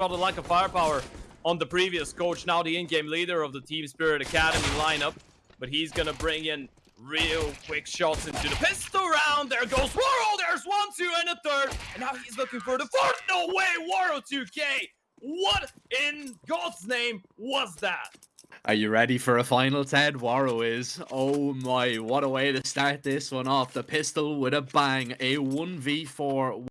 got a lack of firepower on the previous coach, now the in-game leader of the Team Spirit Academy lineup. But he's gonna bring in real quick shots into the pistol round. There goes Waro. There's one, two, and a third. And now he's looking for the fourth. No way, Waro 2K. What in God's name was that? Are you ready for a final, Ted? Waro is. Oh my, what a way to start this one off. The pistol with a bang. A 1v4